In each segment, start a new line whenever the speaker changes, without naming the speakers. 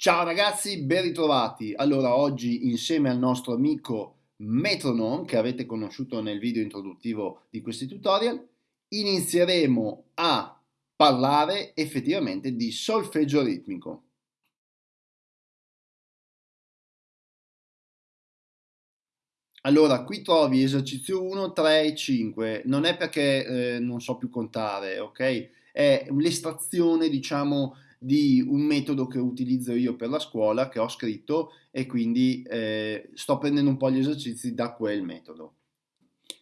Ciao ragazzi, ben ritrovati. Allora, oggi insieme al nostro amico Metronome, che avete conosciuto nel video introduttivo di questi tutorial, inizieremo a parlare effettivamente di solfeggio ritmico. Allora, qui trovi esercizio 1, 3 e 5, non è perché eh, non so più contare, ok? È l'estrazione, diciamo, di un metodo che utilizzo io per la scuola, che ho scritto e quindi eh, sto prendendo un po' gli esercizi da quel metodo.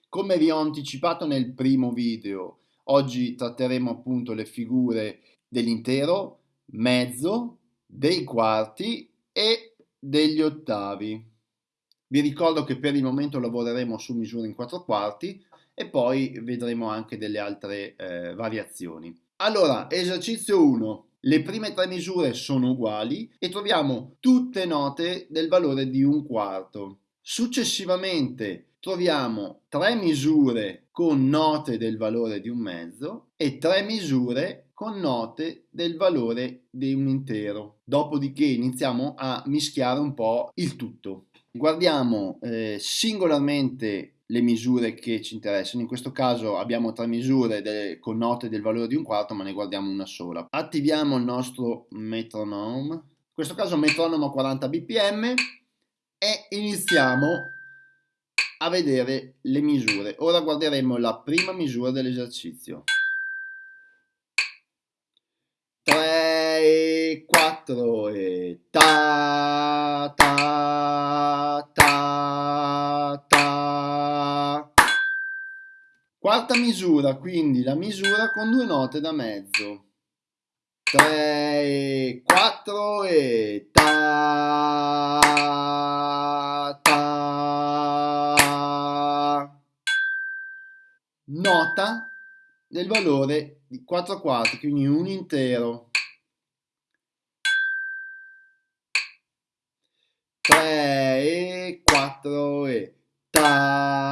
Come vi ho anticipato nel primo video, oggi tratteremo appunto le figure dell'intero, mezzo, dei quarti e degli ottavi. Vi ricordo che per il momento lavoreremo su misure in quattro quarti e poi vedremo anche delle altre eh, variazioni. Allora, esercizio 1. Le prime tre misure sono uguali e troviamo tutte note del valore di un quarto. Successivamente troviamo tre misure con note del valore di un mezzo e tre misure con note del valore di un intero. Dopodiché iniziamo a mischiare un po' il tutto. Guardiamo eh, singolarmente le misure che ci interessano. In questo caso abbiamo tre misure delle, con note del valore di un quarto, ma ne guardiamo una sola. Attiviamo il nostro metronome, in questo caso metronomo a 40 bpm e iniziamo a vedere le misure. Ora guarderemo la prima misura dell'esercizio. 3, 4 e ta ta ta ta. Quarta misura, quindi la misura con due note da mezzo. 3, 4 e ta ta. Nota del valore di 4 quarti, quindi un intero. 3 e 4 e ta.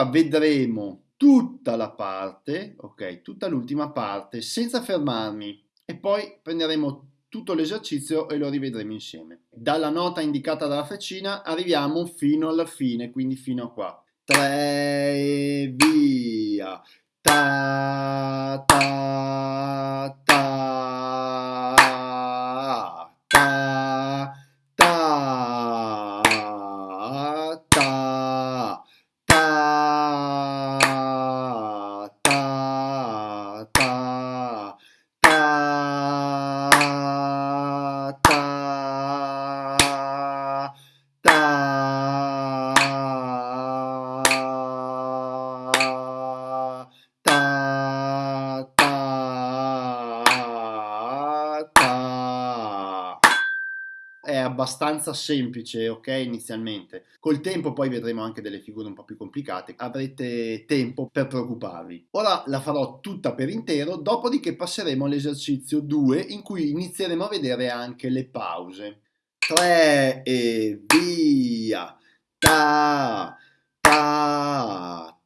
Ora vedremo tutta la parte, ok, tutta l'ultima parte senza fermarmi e poi prenderemo tutto l'esercizio e lo rivedremo insieme. Dalla nota indicata dalla freccina arriviamo fino alla fine, quindi fino a qua. 3 e via. Ta ta ta abbastanza semplice, ok, inizialmente. Col tempo poi vedremo anche delle figure un po' più complicate, avrete tempo per preoccuparvi. Ora la farò tutta per intero, dopodiché passeremo all'esercizio 2 in cui inizieremo a vedere anche le pause. 3 e via! Ta, ta,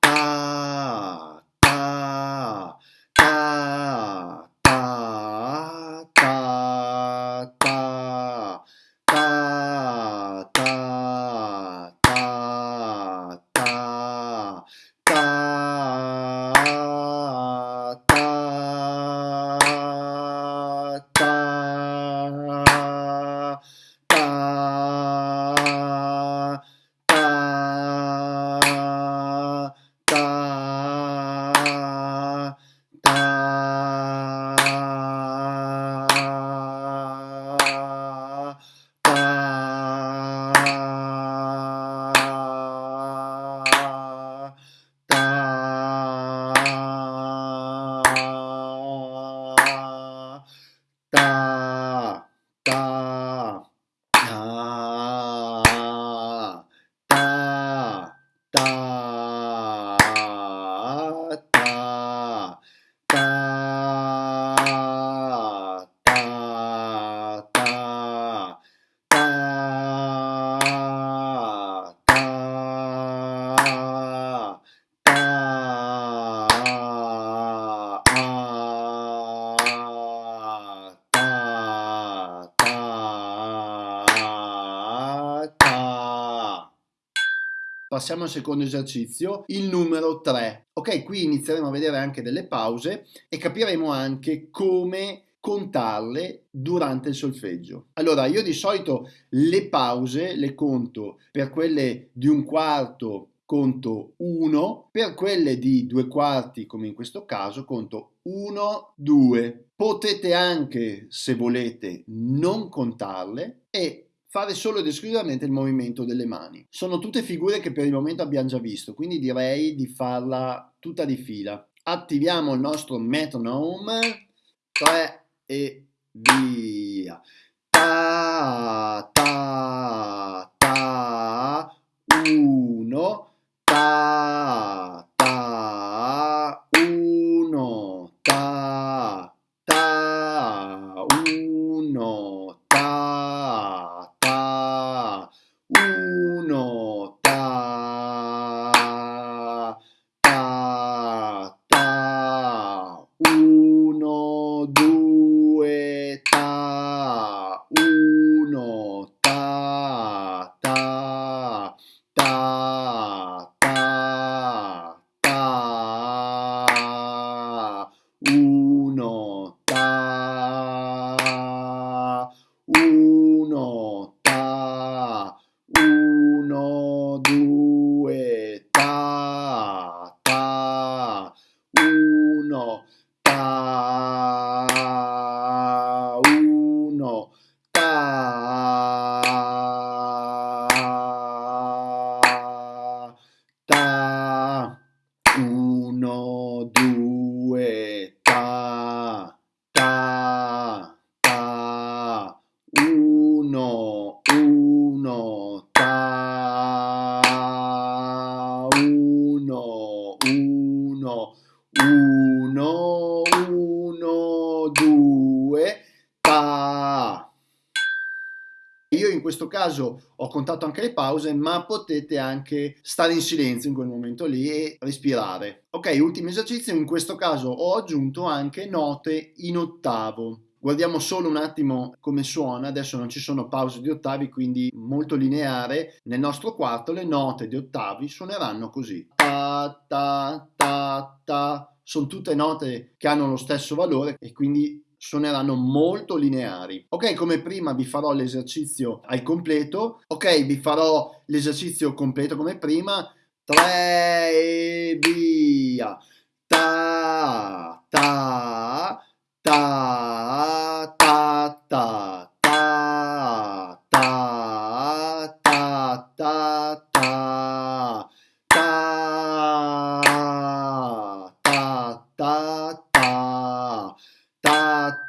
Passiamo al secondo esercizio, il numero 3. Ok, qui inizieremo a vedere anche delle pause e capiremo anche come contarle durante il solfeggio. Allora, io di solito le pause le conto per quelle di un quarto conto 1, per quelle di due quarti come in questo caso conto 1, 2. Potete anche, se volete, non contarle e fare solo ed esclusivamente il movimento delle mani. Sono tutte figure che per il momento abbiamo già visto, quindi direi di farla tutta di fila. Attiviamo il nostro metronome. 3, e via. Ta, ta, ta, uno, ta, uno, ta, ta, ta, ta, ta, uno, ta, uno, ta, uno, due, Io in questo caso ho contato anche le pause, ma potete anche stare in silenzio in quel momento lì e respirare. Ok, ultimo esercizio, in questo caso ho aggiunto anche note in ottavo. Guardiamo solo un attimo come suona, adesso non ci sono pause di ottavi, quindi molto lineare. Nel nostro quarto le note di ottavi suoneranno così. Ta ta ta ta. Sono tutte note che hanno lo stesso valore e quindi suoneranno molto lineari. Ok, come prima vi farò l'esercizio al completo. Ok, vi farò l'esercizio completo come prima. 3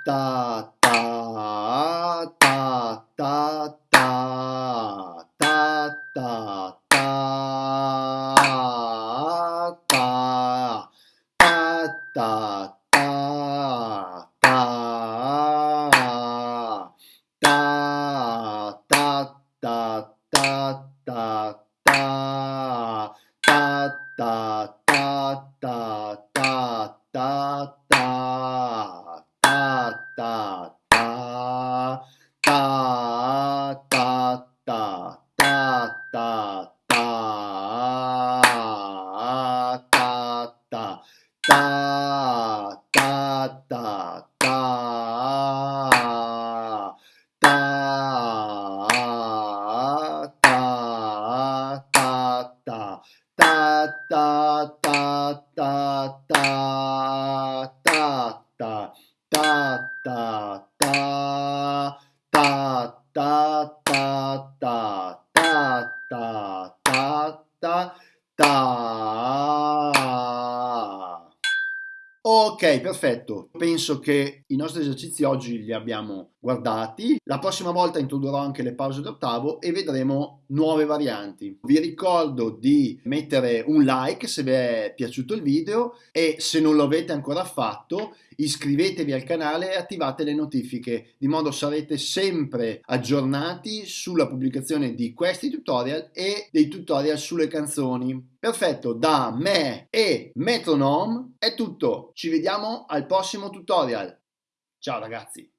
哒 perfetto. Penso che i nostri esercizi oggi li abbiamo guardati. La prossima volta introdurrò anche le pause d'ottavo e vedremo nuove varianti. Vi ricordo di mettere un like se vi è piaciuto il video e se non lo avete ancora fatto iscrivetevi al canale e attivate le notifiche di modo sarete sempre aggiornati sulla pubblicazione di questi tutorial e dei tutorial sulle canzoni. Perfetto, da me e Metronome è tutto. Ci vediamo al prossimo tutorial. Ciao ragazzi!